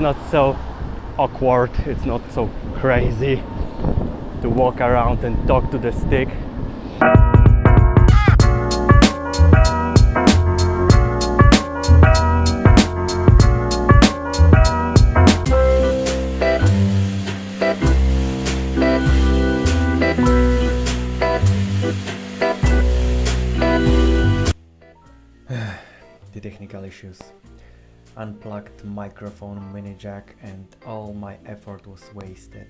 not so awkward, it's not so crazy to walk around and talk to the stick. the technical issues unplugged microphone mini jack and all my effort was wasted.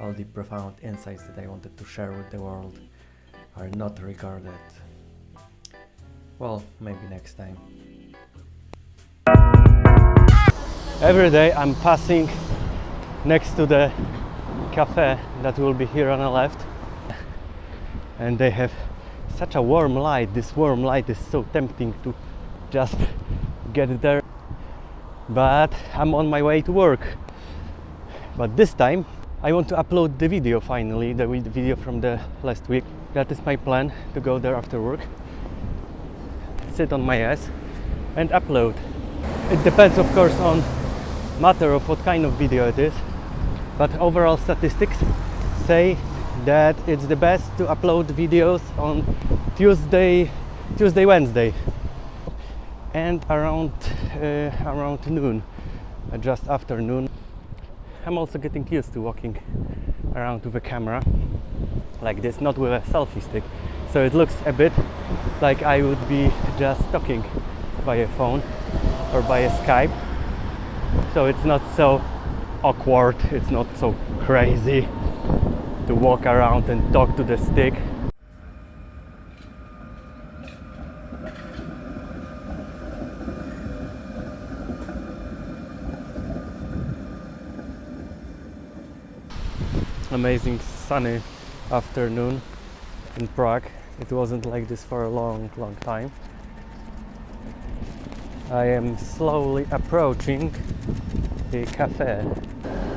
All the profound insights that I wanted to share with the world are not regarded. Well maybe next time. Every day I'm passing next to the cafe that will be here on the left. And they have such a warm light. This warm light is so tempting to just get there but I'm on my way to work. But this time I want to upload the video finally the video from the last week. That is my plan to go there after work sit on my ass and upload. It depends of course on matter of what kind of video it is but overall statistics say that it's the best to upload videos on Tuesday Tuesday Wednesday and around uh, around noon uh, just after noon I'm also getting used to walking around with a camera like this not with a selfie stick. So it looks a bit like I would be just talking by a phone or by a Skype. So it's not so awkward it's not so crazy to walk around and talk to the stick amazing sunny afternoon in Prague. It wasn't like this for a long, long time. I am slowly approaching the cafe.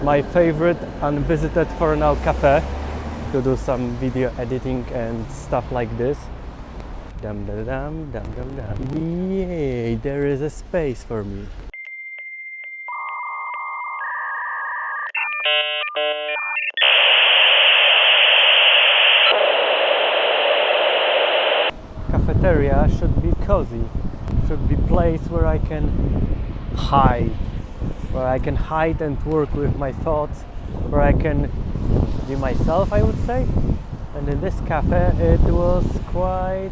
My favorite unvisited for now cafe to do some video editing and stuff like this. Dum dum dum dum dum dum. Yay, there is a space for me. Cafeteria should be cozy. Should be place where I can hide. Where I can hide and work with my thoughts. Where I can be myself I would say. And in this cafe it was quite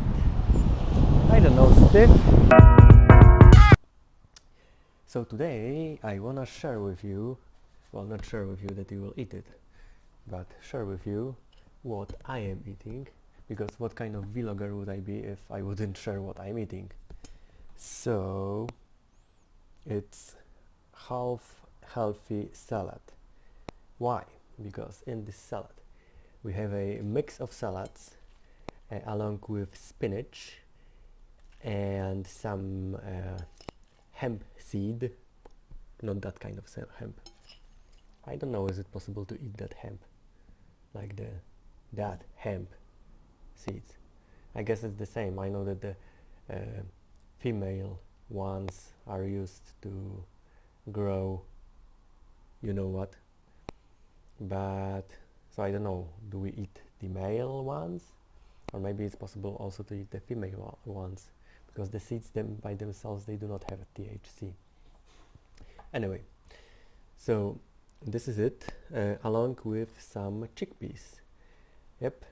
I don't know stiff. So today I wanna share with you well not share with you that you will eat it but share with you what I am eating because what kind of vlogger would I be if I wouldn't share what I'm eating? So it's half healthy salad. Why? Because in this salad we have a mix of salads uh, along with spinach and some uh, hemp seed. Not that kind of hemp I don't know is it possible to eat that hemp like the that hemp seeds. I guess it's the same. I know that the uh, female ones are used to grow you know what but so I don't know do we eat the male ones or maybe it's possible also to eat the female ones because the seeds them by themselves they do not have a THC anyway so this is it uh, along with some chickpeas. Yep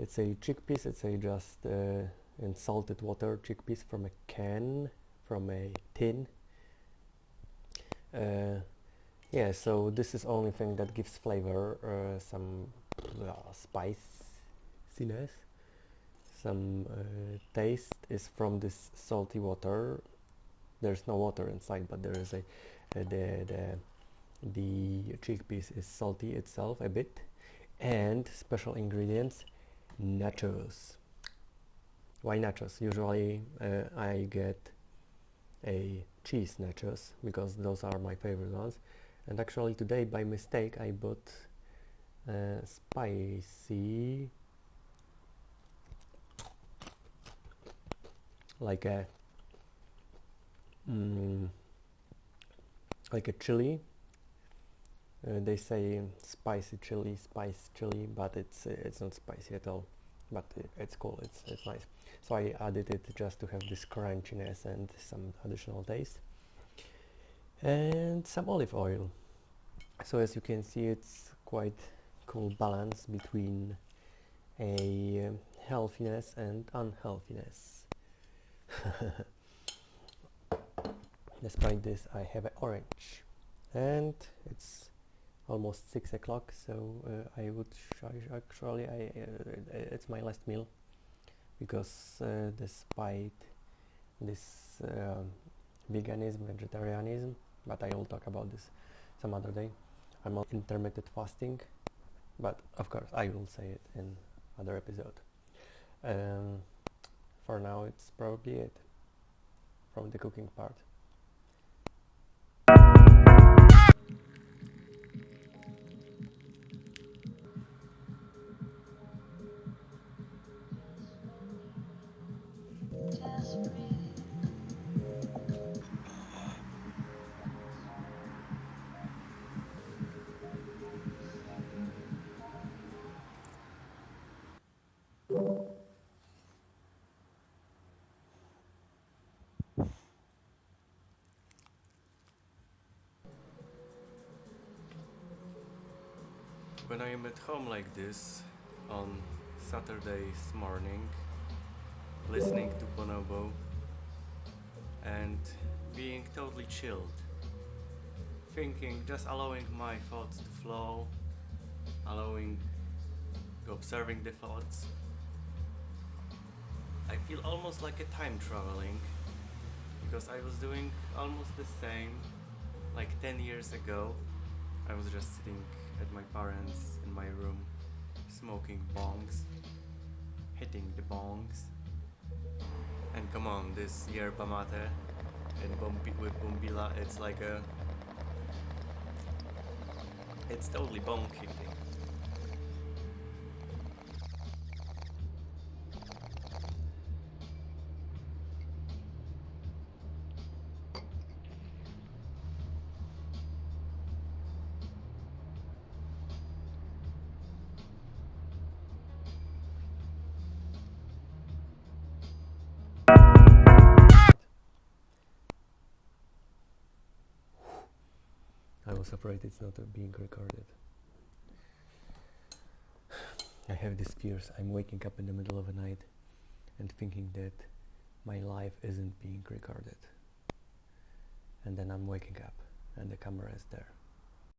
it's a chickpeas it's a just uh, in salted water chickpeas from a can from a tin. Uh, yeah so this is only thing that gives flavor uh, some uh, spiciness. Some uh, taste is from this salty water. There's no water inside but there is a the, the the chickpeas is salty itself a bit and special ingredients nachos why nachos usually uh, I get a cheese nachos because those are my favorite ones and actually today by mistake I bought uh, spicy like a mm, like a chili. Uh, they say spicy chili, spice chili, but it's uh, it's not spicy at all. But it, it's cool. It's it's nice. So I added it just to have this crunchiness and some additional taste, and some olive oil. So as you can see, it's quite cool balance between a um, healthiness and unhealthiness. Despite this, I have an orange, and it's almost six o'clock. So uh, I would actually, I, uh, it's my last meal because uh, despite this um, veganism, vegetarianism, but I will talk about this some other day. I'm on intermittent fasting, but of course I will say it in other episode. Um, for now, it's probably it from the cooking part. When I am at home like this on Saturday's morning, listening to Bonobo and being totally chilled, thinking, just allowing my thoughts to flow, allowing, observing the thoughts. I feel almost like a time traveling because I was doing almost the same like 10 years ago. I was just sitting at my parents in my room, smoking bongs, hitting the bongs. And come on, this yerba mate and with bombilla, it's like a... It's totally bong hitting. Was afraid it's not being recorded. I have these fears. I'm waking up in the middle of the night and thinking that my life isn't being recorded. And then I'm waking up and the camera is there.